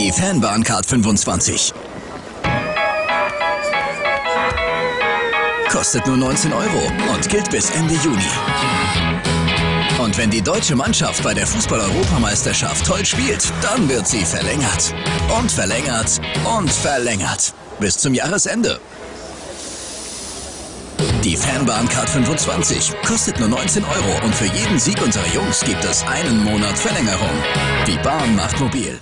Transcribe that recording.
Die Fanbahncard 25. Kostet nur 19 Euro und gilt bis Ende Juni. Und wenn die deutsche Mannschaft bei der Fußball-Europameisterschaft toll spielt, dann wird sie verlängert. Und verlängert und verlängert. Bis zum Jahresende. Die Fanbahncard 25 kostet nur 19 Euro und für jeden Sieg unserer Jungs gibt es einen Monat Verlängerung. Die Bahn macht mobil.